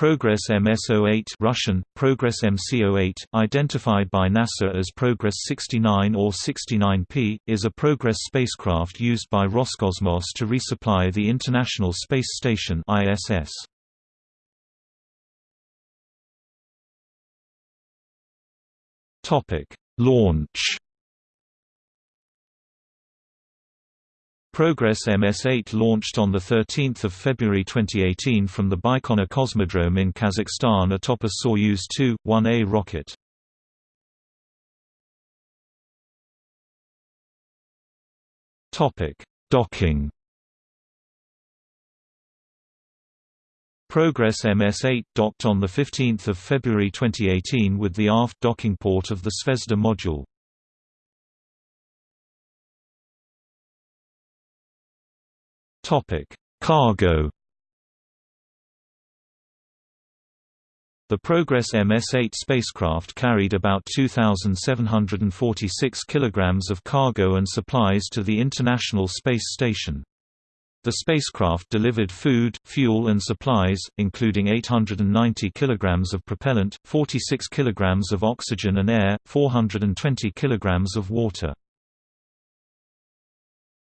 Progress MS-08 Russian, Progress MC-08, identified by NASA as Progress 69 or 69P, is a Progress spacecraft used by Roscosmos to resupply the International Space Station ISS. Launch Progress MS-8 launched on 13 February 2018 from the Baikonur Cosmodrome in Kazakhstan atop a Soyuz 2-1A rocket. Docking Progress MS-8 docked on 15 February 2018 with the aft docking port of the Zvezda module. Topic: Cargo. The Progress MS-8 spacecraft carried about 2,746 kilograms of cargo and supplies to the International Space Station. The spacecraft delivered food, fuel and supplies, including 890 kilograms of propellant, 46 kilograms of oxygen and air, 420 kilograms of water.